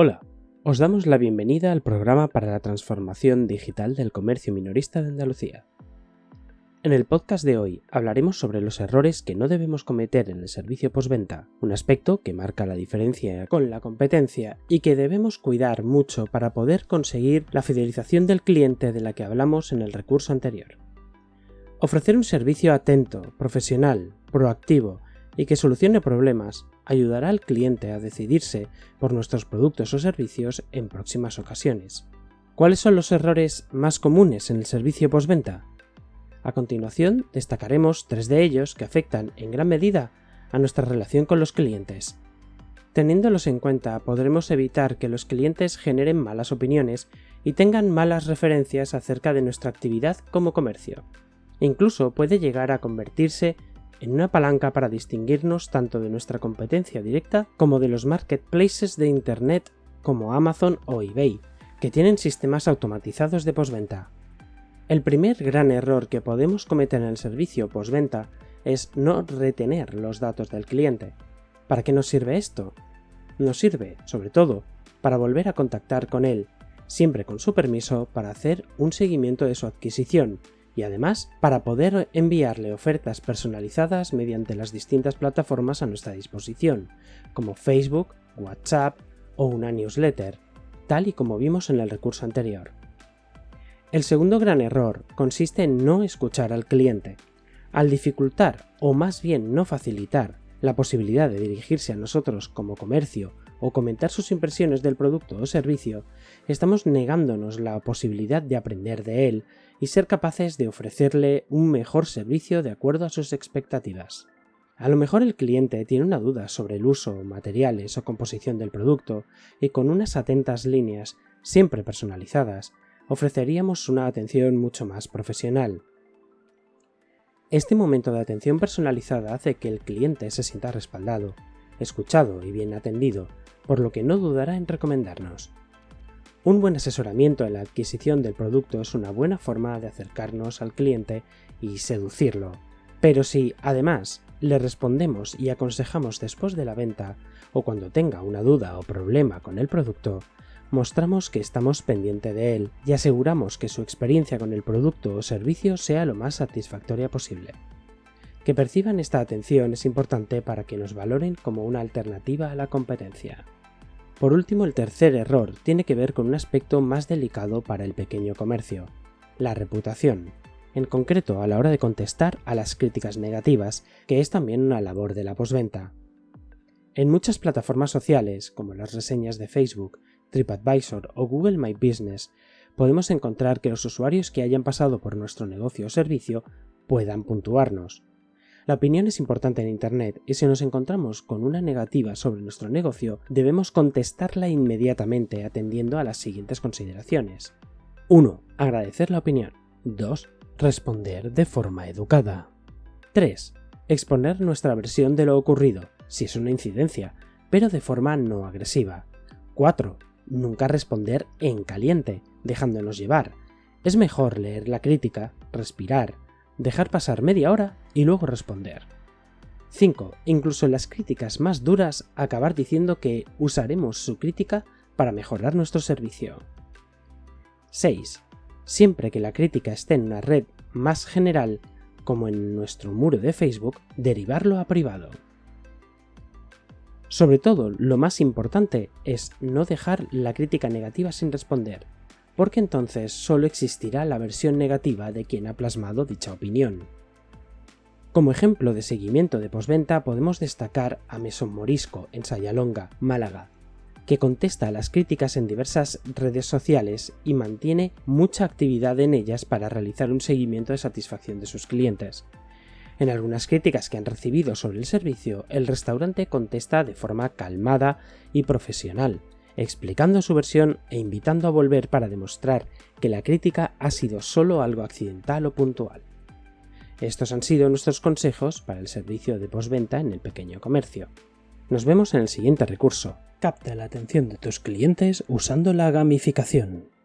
Hola, os damos la bienvenida al programa para la transformación digital del comercio minorista de Andalucía. En el podcast de hoy hablaremos sobre los errores que no debemos cometer en el servicio postventa, un aspecto que marca la diferencia con la competencia y que debemos cuidar mucho para poder conseguir la fidelización del cliente de la que hablamos en el recurso anterior. Ofrecer un servicio atento, profesional, proactivo y que solucione problemas ayudará al cliente a decidirse por nuestros productos o servicios en próximas ocasiones. ¿Cuáles son los errores más comunes en el servicio postventa? A continuación destacaremos tres de ellos que afectan en gran medida a nuestra relación con los clientes. Teniéndolos en cuenta podremos evitar que los clientes generen malas opiniones y tengan malas referencias acerca de nuestra actividad como comercio. Incluso puede llegar a convertirse en una palanca para distinguirnos tanto de nuestra competencia directa como de los marketplaces de Internet como Amazon o eBay, que tienen sistemas automatizados de postventa. El primer gran error que podemos cometer en el servicio postventa es no retener los datos del cliente. ¿Para qué nos sirve esto? Nos sirve, sobre todo, para volver a contactar con él, siempre con su permiso para hacer un seguimiento de su adquisición y además para poder enviarle ofertas personalizadas mediante las distintas plataformas a nuestra disposición, como Facebook, WhatsApp o una newsletter, tal y como vimos en el recurso anterior. El segundo gran error consiste en no escuchar al cliente. Al dificultar, o más bien no facilitar, la posibilidad de dirigirse a nosotros como comercio o comentar sus impresiones del producto o servicio, estamos negándonos la posibilidad de aprender de él y ser capaces de ofrecerle un mejor servicio de acuerdo a sus expectativas. A lo mejor el cliente tiene una duda sobre el uso, materiales o composición del producto y con unas atentas líneas, siempre personalizadas, ofreceríamos una atención mucho más profesional. Este momento de atención personalizada hace que el cliente se sienta respaldado, escuchado y bien atendido, por lo que no dudará en recomendarnos. Un buen asesoramiento en la adquisición del producto es una buena forma de acercarnos al cliente y seducirlo. Pero si, además, le respondemos y aconsejamos después de la venta, o cuando tenga una duda o problema con el producto, mostramos que estamos pendiente de él y aseguramos que su experiencia con el producto o servicio sea lo más satisfactoria posible. Que perciban esta atención es importante para que nos valoren como una alternativa a la competencia. Por último, el tercer error tiene que ver con un aspecto más delicado para el pequeño comercio, la reputación, en concreto a la hora de contestar a las críticas negativas, que es también una labor de la posventa. En muchas plataformas sociales, como las reseñas de Facebook, TripAdvisor o Google My Business, podemos encontrar que los usuarios que hayan pasado por nuestro negocio o servicio puedan puntuarnos, la opinión es importante en Internet y si nos encontramos con una negativa sobre nuestro negocio, debemos contestarla inmediatamente atendiendo a las siguientes consideraciones. 1. Agradecer la opinión. 2. Responder de forma educada. 3. Exponer nuestra versión de lo ocurrido, si es una incidencia, pero de forma no agresiva. 4. Nunca responder en caliente, dejándonos llevar. Es mejor leer la crítica, respirar, dejar pasar media hora y luego responder. 5. Incluso en las críticas más duras, acabar diciendo que usaremos su crítica para mejorar nuestro servicio. 6. Siempre que la crítica esté en una red más general, como en nuestro muro de Facebook, derivarlo a privado. Sobre todo, lo más importante es no dejar la crítica negativa sin responder, porque entonces solo existirá la versión negativa de quien ha plasmado dicha opinión. Como ejemplo de seguimiento de posventa podemos destacar a Mesón Morisco en Sayalonga, Málaga, que contesta a las críticas en diversas redes sociales y mantiene mucha actividad en ellas para realizar un seguimiento de satisfacción de sus clientes. En algunas críticas que han recibido sobre el servicio, el restaurante contesta de forma calmada y profesional, explicando su versión e invitando a volver para demostrar que la crítica ha sido solo algo accidental o puntual. Estos han sido nuestros consejos para el servicio de postventa en el pequeño comercio. Nos vemos en el siguiente recurso. Capta la atención de tus clientes usando la gamificación.